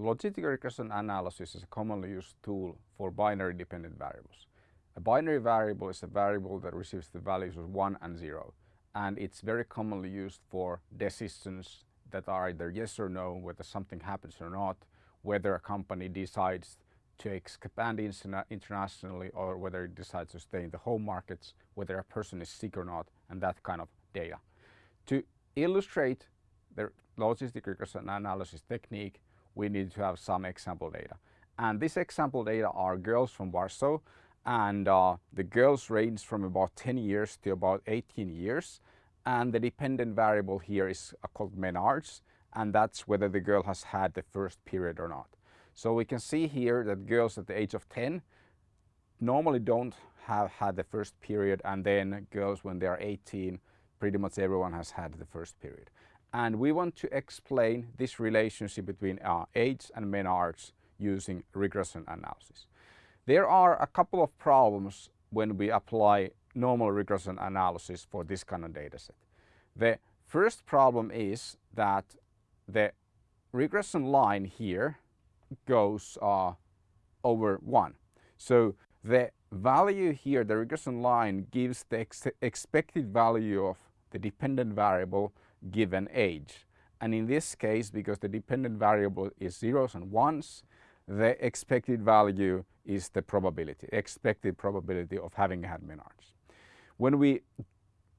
logistic regression analysis is a commonly used tool for binary dependent variables. A binary variable is a variable that receives the values of 1 and 0 and it's very commonly used for decisions that are either yes or no, whether something happens or not, whether a company decides to expand internationally or whether it decides to stay in the home markets, whether a person is sick or not, and that kind of data. To illustrate the logistic regression analysis technique, we need to have some example data. And this example data are girls from Warsaw and uh, the girls range from about 10 years to about 18 years and the dependent variable here is uh, called menarche and that's whether the girl has had the first period or not. So we can see here that girls at the age of 10 normally don't have had the first period and then girls when they are 18 pretty much everyone has had the first period. And we want to explain this relationship between uh, age and menarche using regression analysis. There are a couple of problems when we apply normal regression analysis for this kind of data set. The first problem is that the regression line here goes uh, over 1. So the value here, the regression line gives the ex expected value of the dependent variable given age. And in this case, because the dependent variable is zeros and ones, the expected value is the probability, expected probability of having had menarche. When we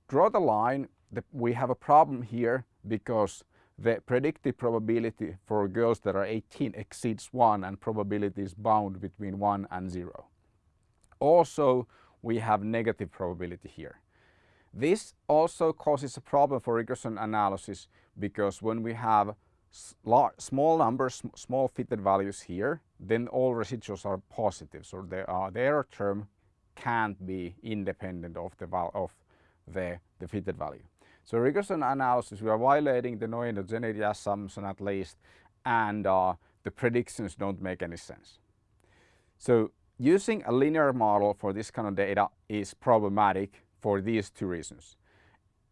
draw the line, the, we have a problem here because the predicted probability for girls that are 18 exceeds 1 and probability is bound between 1 and 0. Also, we have negative probability here. This also causes a problem for regression analysis because when we have small numbers, small fitted values here, then all residuals are positive. So the, uh, the error term can't be independent of the, of the, the fitted value. So regression analysis, we are violating the no-endogeneity assumption at least, and uh, the predictions don't make any sense. So using a linear model for this kind of data is problematic for these two reasons.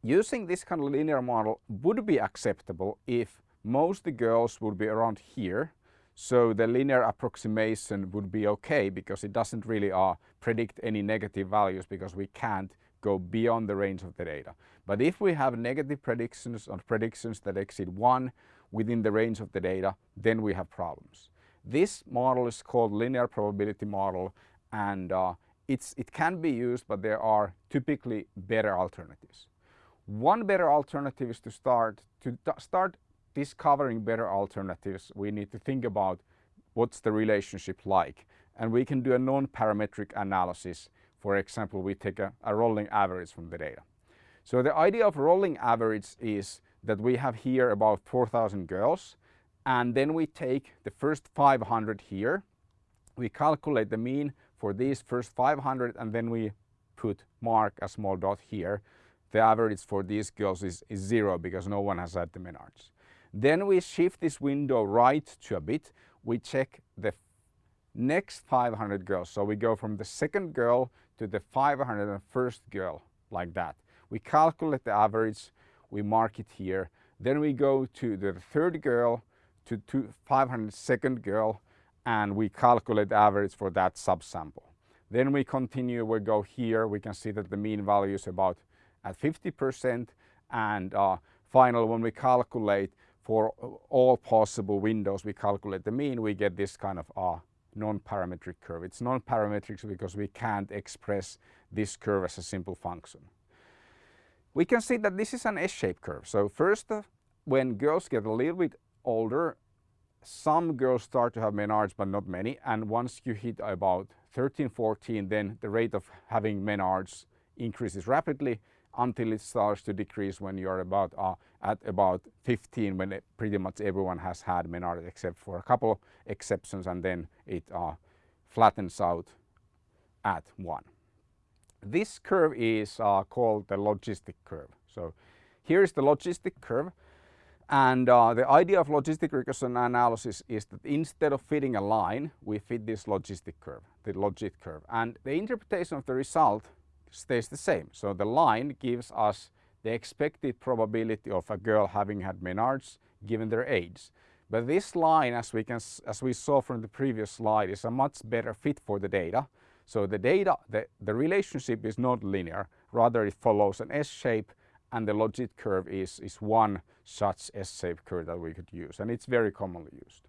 Using this kind of linear model would be acceptable if most the girls would be around here so the linear approximation would be okay because it doesn't really uh, predict any negative values because we can't go beyond the range of the data. But if we have negative predictions or predictions that exceed 1 within the range of the data, then we have problems. This model is called linear probability model and uh, it's, it can be used but there are typically better alternatives. One better alternative is to start to start discovering better alternatives, we need to think about what's the relationship like. And we can do a non-parametric analysis. For example, we take a, a rolling average from the data. So the idea of rolling average is that we have here about 4,000 girls and then we take the first 500 here. We calculate the mean for these first 500 and then we put mark a small dot here. The average for these girls is, is zero because no one has had the menarche. Then we shift this window right to a bit. We check the next 500 girls. So we go from the second girl to the 501st girl like that. We calculate the average, we mark it here. Then we go to the third girl to, to 502nd girl and we calculate the average for that subsample. Then we continue, we go here, we can see that the mean value is about at 50% and uh, when we calculate for all possible windows we calculate the mean, we get this kind of uh, non-parametric curve. It's non-parametric because we can't express this curve as a simple function. We can see that this is an S-shaped curve. So first, uh, when girls get a little bit older, some girls start to have menarche, but not many. And once you hit about 13, 14, then the rate of having menarche increases rapidly until it starts to decrease when you're about uh, at about 15 when it, pretty much everyone has had menarche except for a couple exceptions and then it uh, flattens out at 1. This curve is uh, called the logistic curve. So here is the logistic curve and uh, the idea of logistic regression analysis is that instead of fitting a line we fit this logistic curve, the logit curve and the interpretation of the result stays the same. So the line gives us the expected probability of a girl having had menarche given their age. But this line, as we, can, as we saw from the previous slide, is a much better fit for the data. So the data, the, the relationship is not linear, rather it follows an S-shape and the logit curve is, is one such S-shaped curve that we could use and it's very commonly used.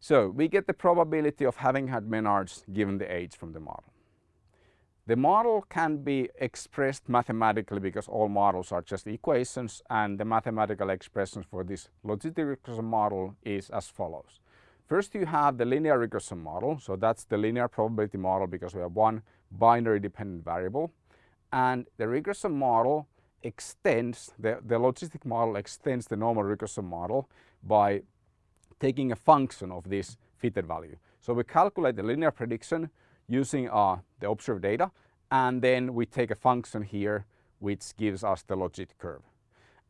So we get the probability of having had menarche given the age from the model. The model can be expressed mathematically because all models are just equations and the mathematical expression for this logistic regression model is as follows. First you have the linear regression model, so that's the linear probability model because we have one binary dependent variable and the regression model extends, the, the logistic model extends the normal regression model by taking a function of this fitted value. So we calculate the linear prediction using uh, the observed data and then we take a function here which gives us the logit curve.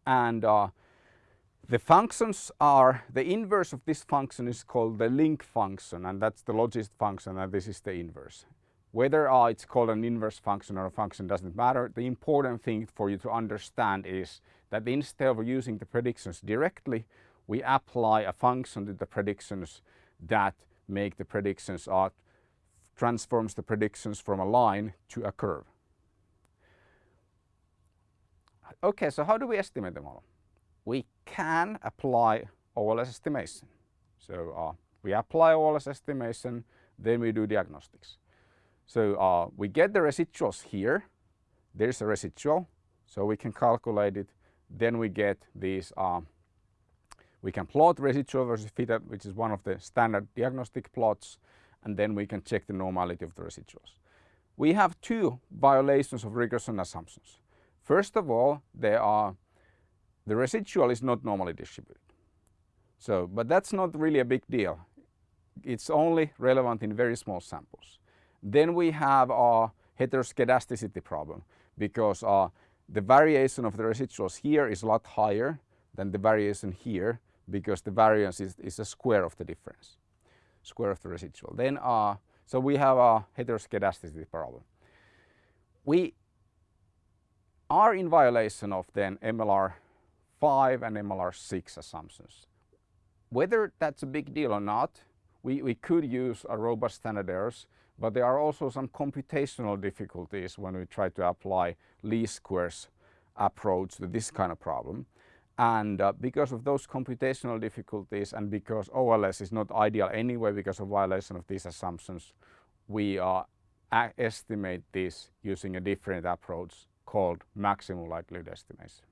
And uh, the functions are, the inverse of this function is called the link function and that's the logit function and this is the inverse. Whether uh, it's called an inverse function or a function doesn't matter. The important thing for you to understand is that instead of using the predictions directly, we apply a function to the predictions that make the predictions uh, transforms the predictions from a line to a curve. Okay, so how do we estimate the model? We can apply OLS estimation. So uh, we apply OLS estimation, then we do diagnostics. So uh, we get the residuals here. There's a residual, so we can calculate it. Then we get these, uh, we can plot residual versus fitted, which is one of the standard diagnostic plots and then we can check the normality of the residuals. We have two violations of regression assumptions. First of all, there are the residual is not normally distributed. So, but that's not really a big deal. It's only relevant in very small samples. Then we have our heteroskedasticity problem because uh, the variation of the residuals here is a lot higher than the variation here because the variance is, is a square of the difference square of the residual. Then, uh, so we have a heteroskedasticity problem. We are in violation of then MLR 5 and MLR 6 assumptions. Whether that's a big deal or not, we, we could use a robust standard errors, but there are also some computational difficulties when we try to apply least squares approach to this kind of problem. And uh, because of those computational difficulties and because OLS is not ideal anyway because of violation of these assumptions, we uh, estimate this using a different approach called maximum likelihood estimation.